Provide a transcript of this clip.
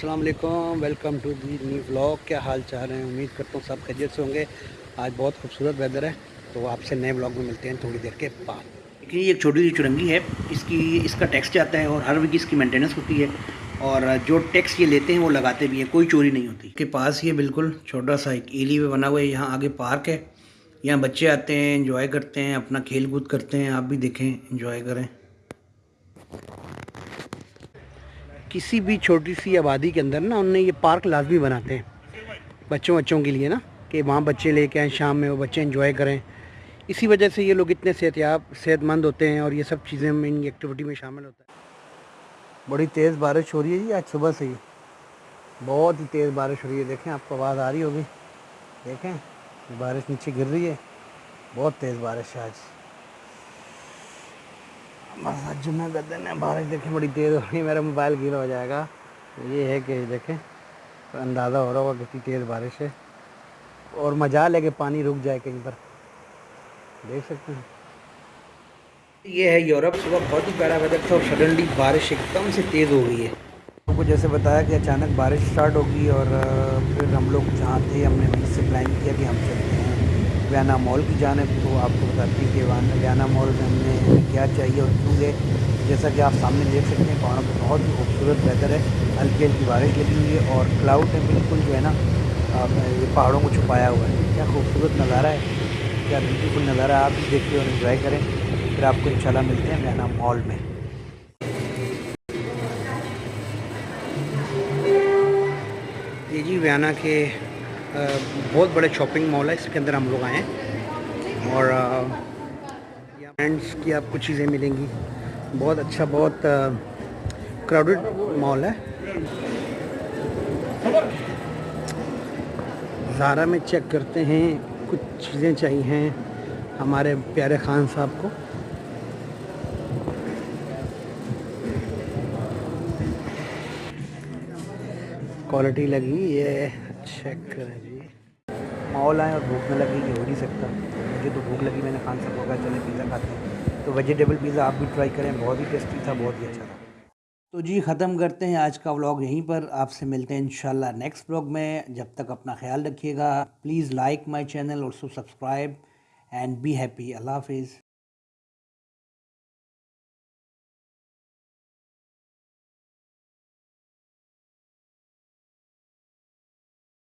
السلام علیکم welcome to the new blog کیا حال چال ہیں؟ امید کرتا ہوں سب خیریت سے ہوں گے۔ آج بہت خوبصورت ویدر ہے تو آپ سے نئے بلاگ میں ملتے ہیں تھوڑی دیر کے بعد۔ یہ ایک چھوٹی سی چرنگی ہے۔ اس کی اس کا ٹیکس جاتا ہے اور ہر ویک اس کی مینٹیننس ہوتی ہے۔ اور جو ٹیکس یہ لیتے ہیں وہ لگاتے بھی ہیں۔ کوئی چوری نہیں ہوتی۔ کے پاس یہ بالکل چھوٹا سا ایک ایلی وے بنا ہوا ہے۔ یہاں آگے پارک ہے۔ یہاں بچے آتے ہیں انجوائے کرتے ہیں اپنا کھیل کود کرتے ہیں۔ آپ بھی دیکھیں انجوائے کریں۔ کسی بھی چھوٹی سی آبادی کے اندر نا انہوں نے یہ پارک لازمی بناتے ہیں۔ بچوں بچوں کے لیے نا، کہ وہاں بچے لے کے آئیں، شام میں وہ بچے انجوائے کریں۔ اسی وجہ سے یہ لوگ اتنے صحت یاب صحت مند ہوتے ہیں اور یہ سب چیزیں ان ایکٹیویٹی میں شامل ہوتا ہے بڑی تیز بارش ہو رہی ہے جی آج صبح سے ہی۔ بہت ہی تیز بارش ہو رہی ہے، دیکھیں، آپ کو آواز آ رہی ہوگی۔ دیکھیں، بارش نیچے گر رہی ہے۔ بہت تیز بارش ہے آج۔ بس آج جمعہ کا دن ہے، بارش دیکھیں بڑی تیز ہو رہی ہے، میرا موبائل گیلا ہو جائے گا۔ یہ ہے کہ دیکھیں، اندازہ ہو رہا ہوگا کتنی تیز بارش ہے۔ اور مجال ہے کہ پانی رک جائے کہیں پر۔ دیکھ سکتے ہیں۔ یہ ہے یورپ، صبح بہت ہی پیارا ویدر تھا اور سڈنلی بارش ایک دم سے تیز ہو گئی ہے۔ لوگوں کو جیسے بتایا کہ اچانک بارش اسٹارٹ ہوگی اور پھر ہم لوگ جہاں تھے، ہم نے وہیں سے پلان کیا کہ ہم چلتے ہیں ویانا مال کی جانب تو آپ کو بتاتی ہیں کہ ویانا مال میں ہم نے کیا چاہیے اور کیوں گئے جیسا کہ آپ سامنے دیکھ سکتے ہیں، پہاڑوں پہ بہت ہی خوبصورت ویدر ہے۔ ہلکی ہلکی بارش لگی ہوئی ہے اور کلاؤڈ ہے بالکل جو ہے نا یہ پہاڑوں کو چھپایا ہوا ہے۔ کیا خوبصورت نظارہ ہے، کیا بیوٹیفل نظارہ ہے۔ آپ بھی دیکھیں اور انجوائے کریں۔ پھر آپ کو انشاءاللہ ملتے ہیں ویانا مال میں۔ یہ جی ویانا کے بہت بڑے شاپنگ مال ہے، اس کے اندر ہم لوگ آئے ہیں۔ اور برانڈس کی آپ کو چیزیں ملیں گی۔ بہت اچھا بہت کراؤڈڈ مال ہے۔ زارا میں چیک کرتے ہیں، کچھ چیزیں چاہیے ہمارے پیارے خان صاحب کو۔ کوالٹی لگی یہ چیک کریں جی مال آئیں اور بھوک نہ لگی یہ ہو نہیں سکتا مجھے تو بھوک لگی میں نے خان صاحب کو کہا چلیں پیزا کھاتے ہیں تو ویجیٹیبل پیزا آپ بھی ٹرائی کریں بہت ہی ٹیسٹی تھا بہت ہی اچھا تھا تو جی ختم کرتے ہیں آج کا ولاگ یہیں پر آپ سے ملتے ہیں انشاءاللہ نیکسٹ ولاگ میں جب تک اپنا خیال رکھیے گا پلیز لائک مائی چینل اور so subscribe and be happy اللہ حافظ